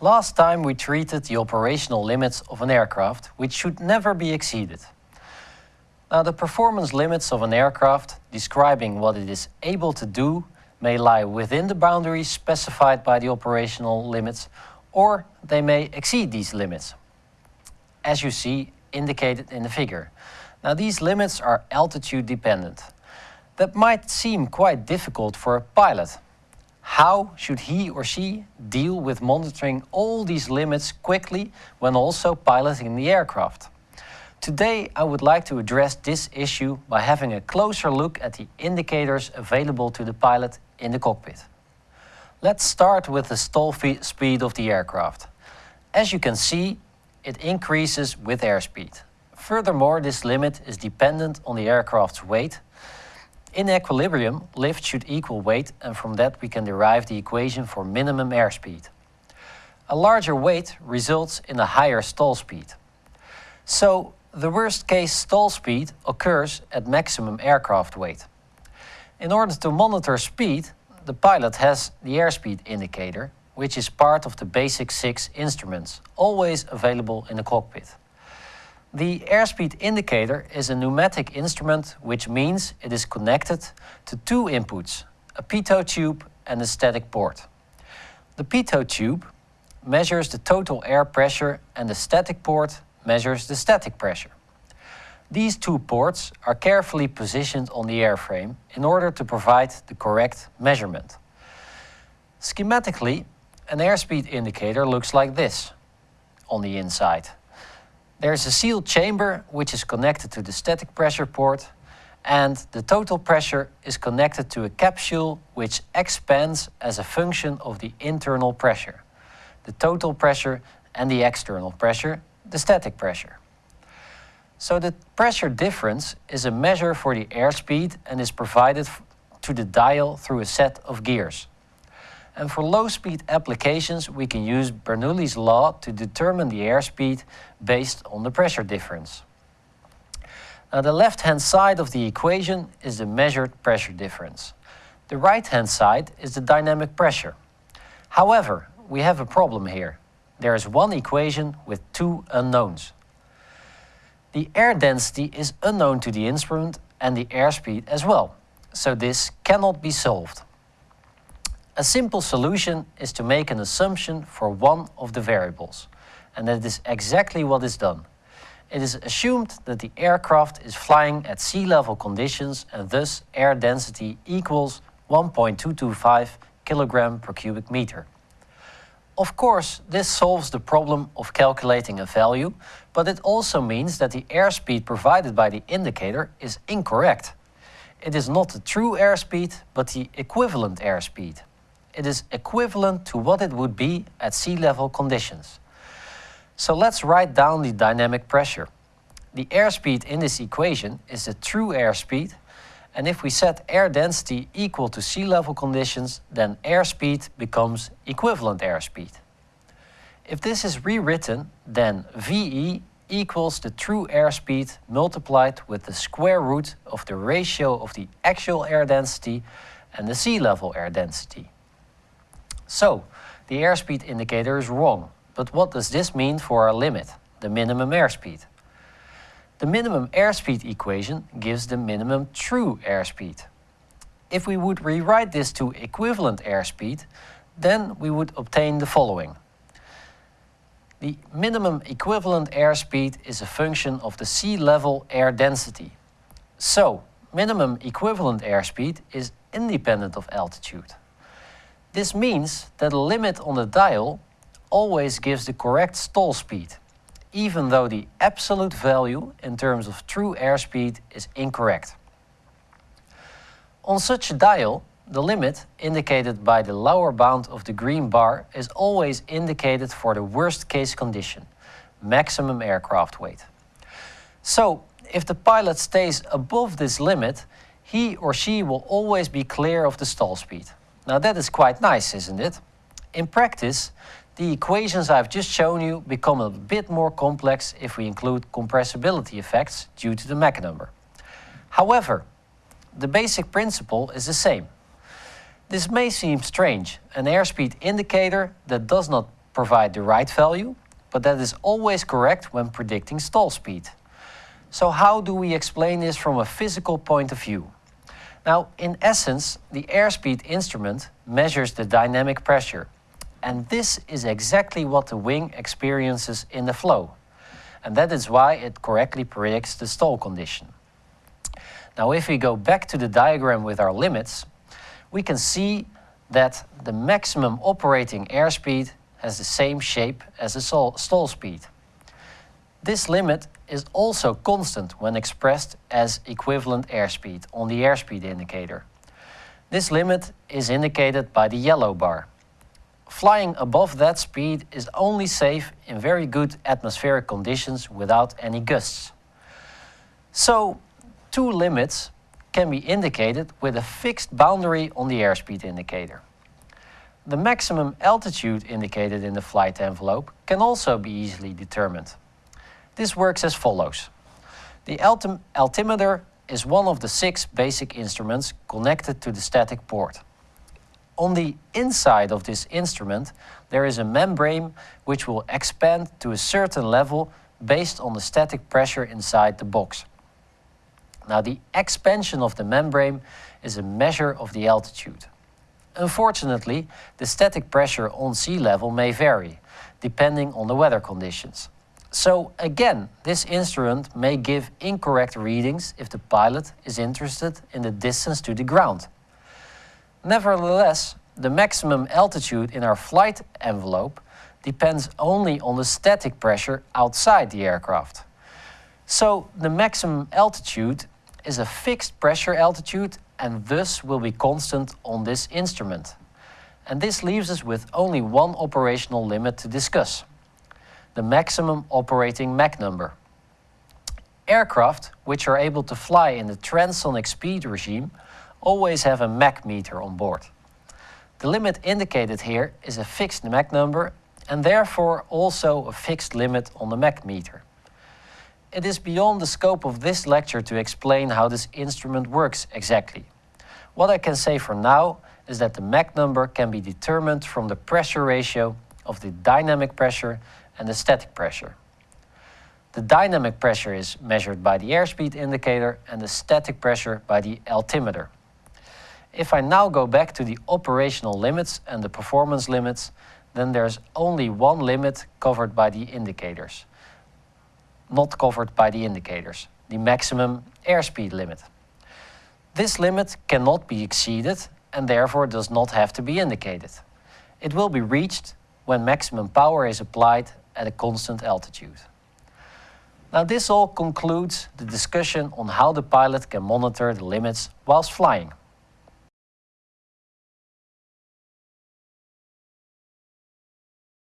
Last time we treated the operational limits of an aircraft, which should never be exceeded. Now the performance limits of an aircraft, describing what it is able to do, may lie within the boundaries specified by the operational limits, or they may exceed these limits, as you see indicated in the figure. Now these limits are altitude dependent. That might seem quite difficult for a pilot. How should he or she deal with monitoring all these limits quickly when also piloting the aircraft? Today I would like to address this issue by having a closer look at the indicators available to the pilot in the cockpit. Let's start with the stall speed of the aircraft. As you can see, it increases with airspeed. Furthermore, this limit is dependent on the aircraft's weight. In equilibrium, lift should equal weight and from that we can derive the equation for minimum airspeed. A larger weight results in a higher stall speed. So the worst case stall speed occurs at maximum aircraft weight. In order to monitor speed, the pilot has the airspeed indicator, which is part of the basic six instruments, always available in the cockpit. The airspeed indicator is a pneumatic instrument, which means it is connected to two inputs, a pitot tube and a static port. The pitot tube measures the total air pressure and the static port measures the static pressure. These two ports are carefully positioned on the airframe in order to provide the correct measurement. Schematically, an airspeed indicator looks like this on the inside. There is a sealed chamber which is connected to the static pressure port and the total pressure is connected to a capsule which expands as a function of the internal pressure, the total pressure and the external pressure the static pressure. So the pressure difference is a measure for the airspeed and is provided to the dial through a set of gears. And for low-speed applications, we can use Bernoulli's law to determine the airspeed based on the pressure difference. Now the left-hand side of the equation is the measured pressure difference. The right-hand side is the dynamic pressure. However, we have a problem here there is one equation with two unknowns. The air density is unknown to the instrument and the airspeed as well, so this cannot be solved. A simple solution is to make an assumption for one of the variables, and that is exactly what is done. It is assumed that the aircraft is flying at sea level conditions and thus air density equals 1.225 kilogram per cubic meter. Of course, this solves the problem of calculating a value, but it also means that the airspeed provided by the indicator is incorrect. It is not the true airspeed, but the equivalent airspeed. It is equivalent to what it would be at sea level conditions. So let's write down the dynamic pressure. The airspeed in this equation is the true airspeed and if we set air density equal to sea level conditions, then airspeed becomes equivalent airspeed. If this is rewritten, then VE equals the true airspeed multiplied with the square root of the ratio of the actual air density and the sea level air density. So, the airspeed indicator is wrong, but what does this mean for our limit, the minimum airspeed? The minimum airspeed equation gives the minimum true airspeed. If we would rewrite this to equivalent airspeed, then we would obtain the following. The minimum equivalent airspeed is a function of the sea level air density. So, minimum equivalent airspeed is independent of altitude. This means that a limit on the dial always gives the correct stall speed even though the absolute value in terms of true airspeed is incorrect. On such a dial, the limit, indicated by the lower bound of the green bar, is always indicated for the worst case condition, maximum aircraft weight. So, if the pilot stays above this limit, he or she will always be clear of the stall speed. Now that is quite nice, isn't it? In practice, the equations I've just shown you become a bit more complex if we include compressibility effects due to the Mach number. However, the basic principle is the same. This may seem strange, an airspeed indicator that does not provide the right value, but that is always correct when predicting stall speed. So how do we explain this from a physical point of view? Now, in essence, the airspeed instrument measures the dynamic pressure. And this is exactly what the wing experiences in the flow. And that is why it correctly predicts the stall condition. Now, if we go back to the diagram with our limits, we can see that the maximum operating airspeed has the same shape as the stall speed. This limit is also constant when expressed as equivalent airspeed on the airspeed indicator. This limit is indicated by the yellow bar. Flying above that speed is only safe in very good atmospheric conditions without any gusts. So, two limits can be indicated with a fixed boundary on the airspeed indicator. The maximum altitude indicated in the flight envelope can also be easily determined. This works as follows. The altimeter is one of the six basic instruments connected to the static port. On the inside of this instrument, there is a membrane which will expand to a certain level based on the static pressure inside the box. Now, the expansion of the membrane is a measure of the altitude. Unfortunately, the static pressure on sea level may vary, depending on the weather conditions. So again, this instrument may give incorrect readings if the pilot is interested in the distance to the ground. Nevertheless, the maximum altitude in our flight envelope depends only on the static pressure outside the aircraft. So the maximum altitude is a fixed pressure altitude and thus will be constant on this instrument. And this leaves us with only one operational limit to discuss the maximum operating Mach number. Aircraft, which are able to fly in the transonic speed regime, always have a Mach meter on board. The limit indicated here is a fixed Mach number and therefore also a fixed limit on the Mach meter. It is beyond the scope of this lecture to explain how this instrument works exactly. What I can say for now is that the Mach number can be determined from the pressure ratio of the dynamic pressure and the static pressure. The dynamic pressure is measured by the airspeed indicator and the static pressure by the altimeter. If I now go back to the operational limits and the performance limits, then there's only one limit covered by the indicators, not covered by the indicators, the maximum airspeed limit. This limit cannot be exceeded and therefore does not have to be indicated. It will be reached when maximum power is applied at a constant altitude. Now this all concludes the discussion on how the pilot can monitor the limits whilst flying.